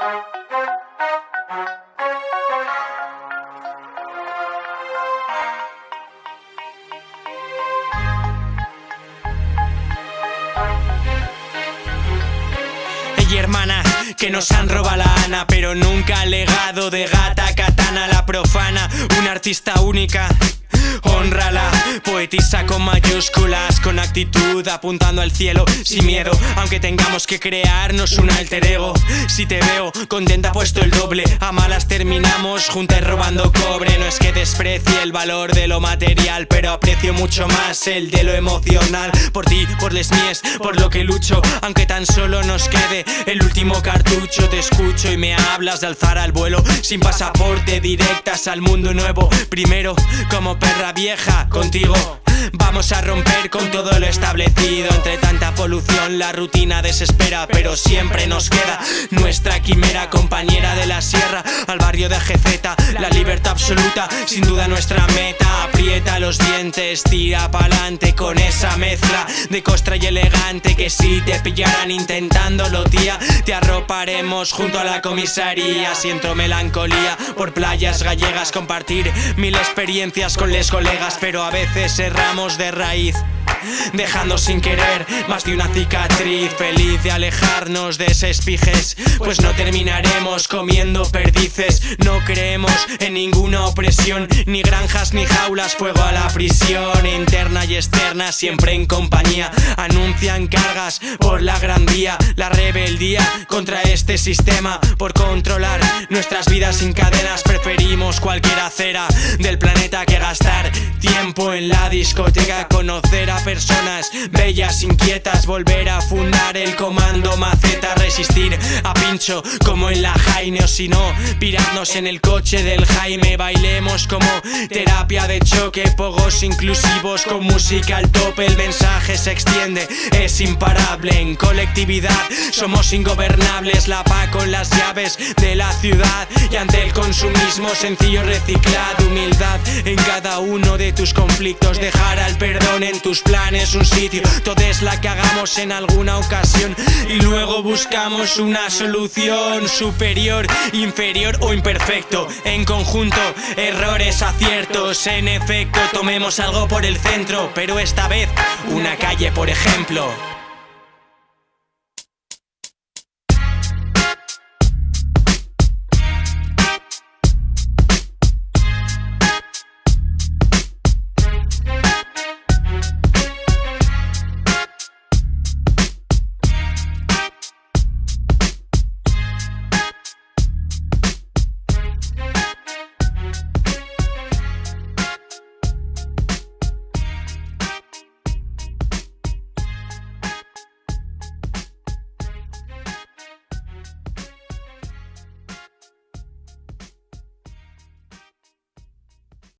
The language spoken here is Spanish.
Ey, hermana, que nos han robado la ana, pero nunca legado de gata katana la profana, una artista única. Honrala, poetisa con mayúsculas, con actitud, apuntando al cielo, sin miedo, aunque tengamos que crearnos un alter ego. Si te veo contenta, puesto el doble, a malas terminamos juntas robando cobre. No es que desprecie el valor de lo material, pero aprecio mucho más el de lo emocional. Por ti, por les mies, por lo que lucho, aunque tan solo nos quede el último cartucho. Te escucho y me hablas de alzar al vuelo, sin pasaporte, directas al mundo nuevo. Primero, como perra vieja, contigo. Vamos a romper con todo lo establecido. Entre tanta polución la rutina desespera Pero siempre nos queda nuestra quimera Compañera de la sierra al barrio de GZ La libertad absoluta, sin duda nuestra meta. Aprieta los dientes, tira pa'lante Con esa mezcla de costra y elegante Que si te pillaran intentándolo tía Te arroparemos junto a la comisaría. Siento melancolía por playas gallegas Compartir mil experiencias con les colegas Pero a veces erramos de raíz Dejando sin querer más de una cicatriz. Feliz de alejarnos de ese espijes Pues no terminaremos comiendo perdices. No creemos en ninguna opresión Ni granjas ni jaulas, fuego a la prisión Interna y externa, siempre en compañía. Anuncian cargas por la gran día La rebeldía contra este sistema. Por controlar nuestras vidas sin cadenas Preferimos cualquier acera del planeta que gastar Tiempo en la discoteca, conocer a personas bellas, inquietas Volver a fundar el comando maceta Resistir a pincho como en la Jaime O si no, pirarnos en el coche del Jaime. Bailemos como terapia de choque Pogos inclusivos con música al tope El mensaje se extiende, es imparable. En colectividad somos ingobernables La paz con las llaves de la ciudad Y ante el consumismo sencillo reciclado Humildad en cada uno de tus conflictos. Dejar al perdón en tus planes un sitio. Todo es la que hagamos en alguna ocasión. Y luego buscamos una solución superior, inferior o imperfecto. En conjunto, errores, aciertos. En efecto, tomemos algo por el centro. Pero esta vez, una calle por ejemplo